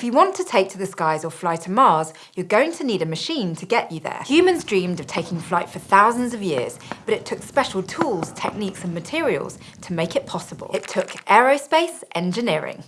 If you want to take to the skies or fly to Mars, you're going to need a machine to get you there. Humans dreamed of taking flight for thousands of years, but it took special tools, techniques and materials to make it possible. It took aerospace engineering.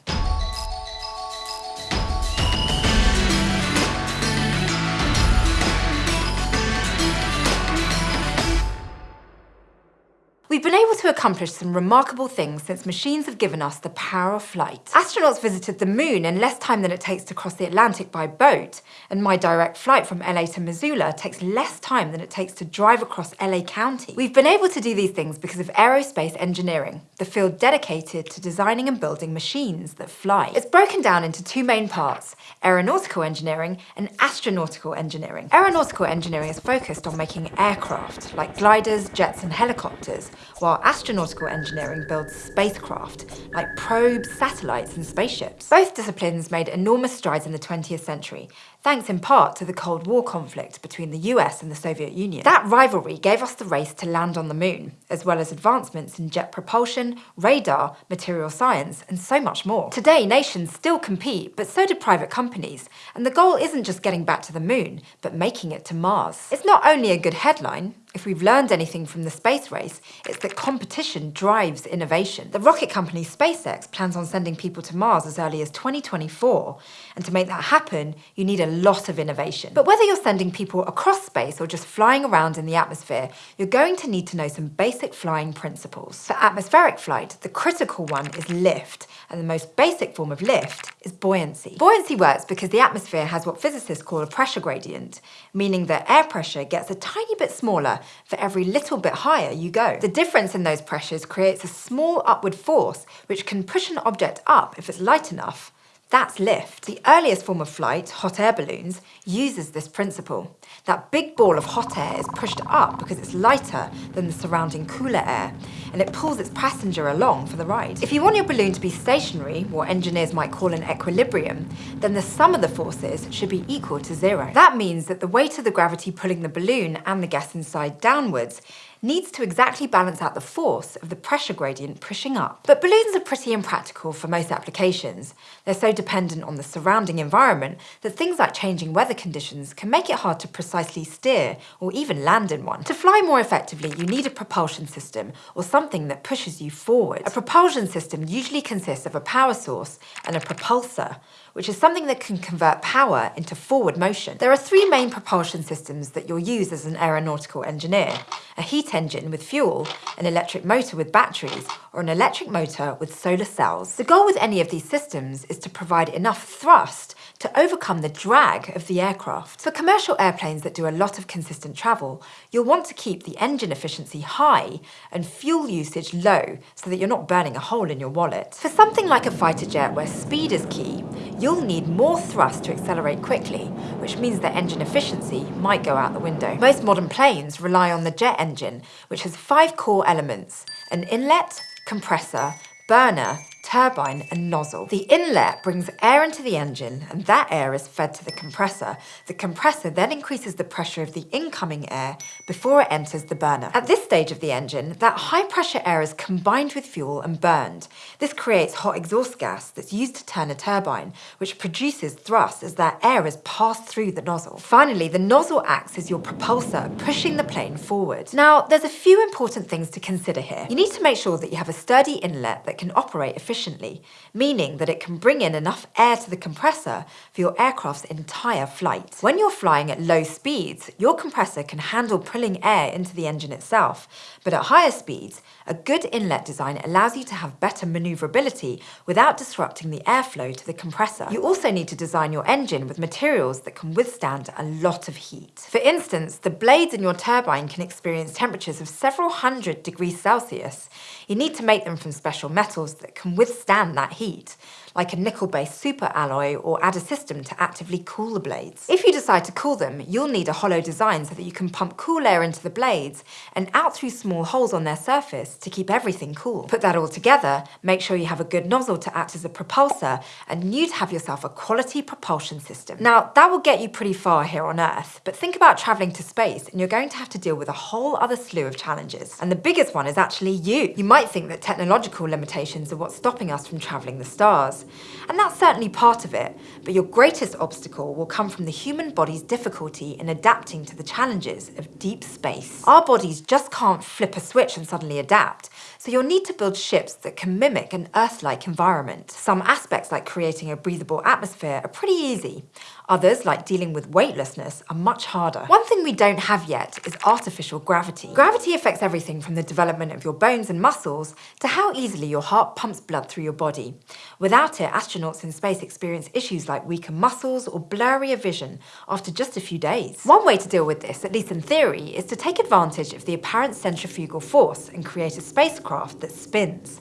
We've been able to accomplish some remarkable things since machines have given us the power of flight. Astronauts visited the moon in less time than it takes to cross the Atlantic by boat, and my direct flight from LA to Missoula takes less time than it takes to drive across LA County. We've been able to do these things because of aerospace engineering, the field dedicated to designing and building machines that fly. It's broken down into two main parts, aeronautical engineering and astronautical engineering. Aeronautical engineering is focused on making aircraft, like gliders, jets and helicopters, while astronautical engineering builds spacecraft, like probes, satellites and spaceships. Both disciplines made enormous strides in the 20th century, thanks in part to the Cold War conflict between the US and the Soviet Union. That rivalry gave us the race to land on the moon, as well as advancements in jet propulsion, radar, material science, and so much more. Today, nations still compete, but so do private companies, and the goal isn't just getting back to the moon, but making it to Mars. It's not only a good headline, if we've learned anything from the space race, it's that competition drives innovation. The rocket company SpaceX plans on sending people to Mars as early as 2024, and to make that happen, you need a lot of innovation. But whether you're sending people across space or just flying around in the atmosphere, you're going to need to know some basic flying principles. For atmospheric flight, the critical one is lift, and the most basic form of lift is buoyancy. Buoyancy works because the atmosphere has what physicists call a pressure gradient, meaning that air pressure gets a tiny bit smaller for every little bit higher you go. The difference in those pressures creates a small upward force which can push an object up if it's light enough, that's lift. The earliest form of flight, hot air balloons, uses this principle. That big ball of hot air is pushed up because it's lighter than the surrounding cooler air, and it pulls its passenger along for the ride. If you want your balloon to be stationary, what engineers might call an equilibrium, then the sum of the forces should be equal to zero. That means that the weight of the gravity pulling the balloon and the gas inside downwards needs to exactly balance out the force of the pressure gradient pushing up. But balloons are pretty impractical for most applications. They're so dependent on the surrounding environment that things like changing weather conditions can make it hard to precisely steer or even land in one. To fly more effectively, you need a propulsion system or something that pushes you forward. A propulsion system usually consists of a power source and a propulsor, which is something that can convert power into forward motion. There are three main propulsion systems that you'll use as an aeronautical engineer. A heat engine with fuel, an electric motor with batteries, or an electric motor with solar cells. The goal with any of these systems is to provide enough thrust to overcome the drag of the aircraft. For commercial airplanes that do a lot of consistent travel, you'll want to keep the engine efficiency high and fuel usage low so that you're not burning a hole in your wallet. For something like a fighter jet where speed is key, you'll need more thrust to accelerate quickly, which means that engine efficiency might go out the window. Most modern planes rely on the jet engine, which has five core elements, an inlet, compressor, burner, turbine and nozzle. The inlet brings air into the engine and that air is fed to the compressor. The compressor then increases the pressure of the incoming air before it enters the burner. At this stage of the engine, that high pressure air is combined with fuel and burned. This creates hot exhaust gas that's used to turn a turbine, which produces thrust as that air is passed through the nozzle. Finally, the nozzle acts as your propulsor, pushing the plane forward. Now, there's a few important things to consider here. You need to make sure that you have a sturdy inlet that can operate efficiently efficiently, meaning that it can bring in enough air to the compressor for your aircraft's entire flight. When you're flying at low speeds, your compressor can handle pulling air into the engine itself, but at higher speeds, a good inlet design allows you to have better maneuverability without disrupting the airflow to the compressor. You also need to design your engine with materials that can withstand a lot of heat. For instance, the blades in your turbine can experience temperatures of several hundred degrees Celsius. You need to make them from special metals that can withstand that heat like a nickel-based super alloy or add a system to actively cool the blades. If you decide to cool them, you'll need a hollow design so that you can pump cool air into the blades and out through small holes on their surface to keep everything cool. Put that all together, make sure you have a good nozzle to act as a propulsor, and you'd have yourself a quality propulsion system. Now, that will get you pretty far here on Earth, but think about traveling to space and you're going to have to deal with a whole other slew of challenges. And the biggest one is actually you. You might think that technological limitations are what's stopping stopping us from travelling the stars. And that's certainly part of it, but your greatest obstacle will come from the human body's difficulty in adapting to the challenges of deep space. Our bodies just can't flip a switch and suddenly adapt, so you'll need to build ships that can mimic an Earth-like environment. Some aspects like creating a breathable atmosphere are pretty easy. Others, like dealing with weightlessness, are much harder. One thing we don't have yet is artificial gravity. Gravity affects everything from the development of your bones and muscles to how easily your heart pumps blood through your body. Without it, astronauts in space experience issues like weaker muscles or blurrier vision after just a few days. One way to deal with this, at least in theory, is to take advantage of the apparent centrifugal force and create a spacecraft that spins.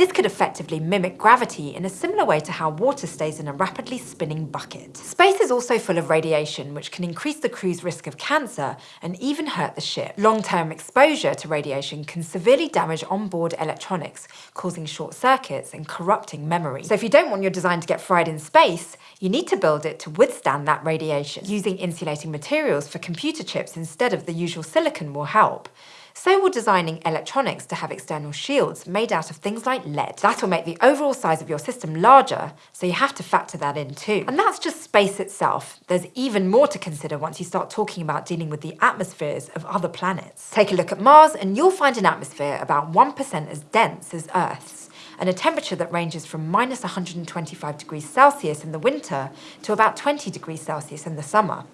This could effectively mimic gravity in a similar way to how water stays in a rapidly spinning bucket. Space is also full of radiation, which can increase the crew's risk of cancer and even hurt the ship. Long-term exposure to radiation can severely damage onboard electronics, causing short circuits and corrupting memory. So if you don't want your design to get fried in space, you need to build it to withstand that radiation. Using insulating materials for computer chips instead of the usual silicon will help. So we're designing electronics to have external shields made out of things like lead. That will make the overall size of your system larger, so you have to factor that in too. And that's just space itself. There's even more to consider once you start talking about dealing with the atmospheres of other planets. Take a look at Mars and you'll find an atmosphere about 1% as dense as Earth's and a temperature that ranges from minus 125 degrees Celsius in the winter to about 20 degrees Celsius in the summer.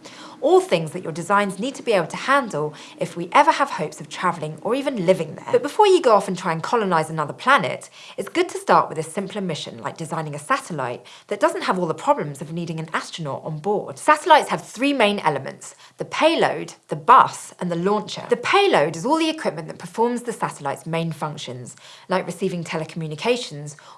All things that your designs need to be able to handle if we ever have hopes of travelling or even living there. But before you go off and try and colonise another planet, it's good to start with a simpler mission like designing a satellite that doesn't have all the problems of needing an astronaut on board. Satellites have three main elements, the payload, the bus and the launcher. The payload is all the equipment that performs the satellite's main functions, like receiving telecommunications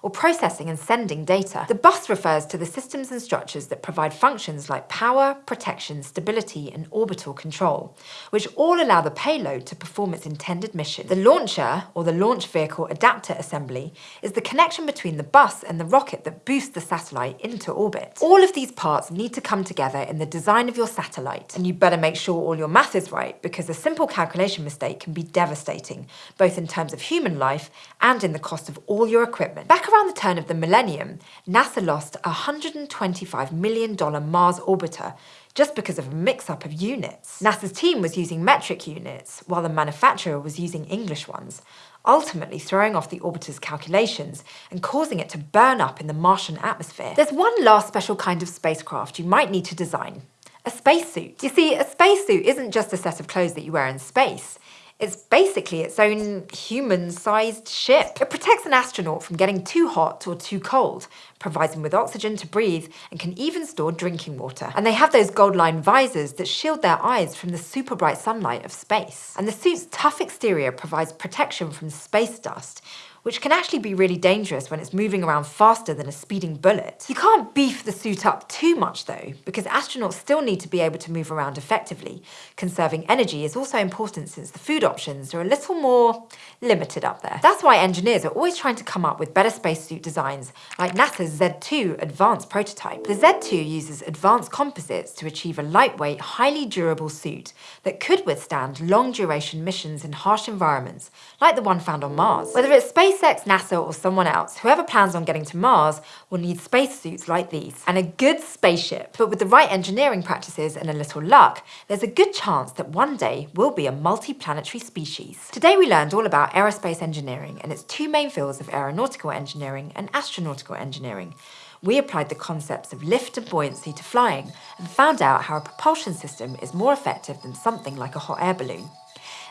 or processing and sending data. The bus refers to the systems and structures that provide functions like power, protection, stability and orbital control, which all allow the payload to perform its intended mission. The launcher, or the launch vehicle adapter assembly, is the connection between the bus and the rocket that boosts the satellite into orbit. All of these parts need to come together in the design of your satellite, and you better make sure all your math is right, because a simple calculation mistake can be devastating, both in terms of human life and in the cost of all your equipment. Back around the turn of the millennium, NASA lost a $125 million Mars orbiter just because of a mix-up of units. NASA's team was using metric units, while the manufacturer was using English ones, ultimately throwing off the orbiter's calculations and causing it to burn up in the Martian atmosphere. There's one last special kind of spacecraft you might need to design, a spacesuit. You see, a spacesuit isn't just a set of clothes that you wear in space. It's basically its own human-sized ship. It protects an astronaut from getting too hot or too cold, provides them with oxygen to breathe, and can even store drinking water. And they have those gold-lined visors that shield their eyes from the super bright sunlight of space. And the suit's tough exterior provides protection from space dust, which can actually be really dangerous when it's moving around faster than a speeding bullet. You can't beef the suit up too much though, because astronauts still need to be able to move around effectively. Conserving energy is also important since the food options are a little more limited up there. That's why engineers are always trying to come up with better spacesuit designs, like NASA's Z2 advanced prototype. The Z2 uses advanced composites to achieve a lightweight, highly durable suit that could withstand long duration missions in harsh environments, like the one found on Mars. Whether it's space SpaceX, NASA or someone else, whoever plans on getting to Mars will need spacesuits like these and a good spaceship. But with the right engineering practices and a little luck, there's a good chance that one day we'll be a multi-planetary species. Today we learned all about aerospace engineering and its two main fields of aeronautical engineering and astronautical engineering. We applied the concepts of lift and buoyancy to flying and found out how a propulsion system is more effective than something like a hot air balloon.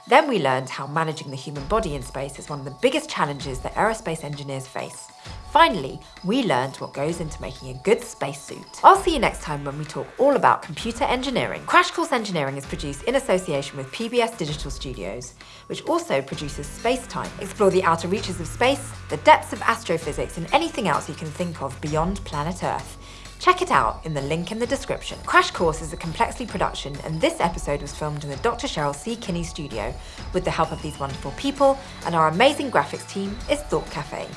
Then we learned how managing the human body in space is one of the biggest challenges that aerospace engineers face. Finally, we learned what goes into making a good spacesuit. I'll see you next time when we talk all about computer engineering. Crash Course Engineering is produced in association with PBS Digital Studios, which also produces Space Time. Explore the outer reaches of space, the depths of astrophysics and anything else you can think of beyond planet Earth. Check it out in the link in the description. Crash Course is a Complexly production and this episode was filmed in the Dr. Cheryl C. Kinney studio with the help of these wonderful people and our amazing graphics team is Thought Cafe.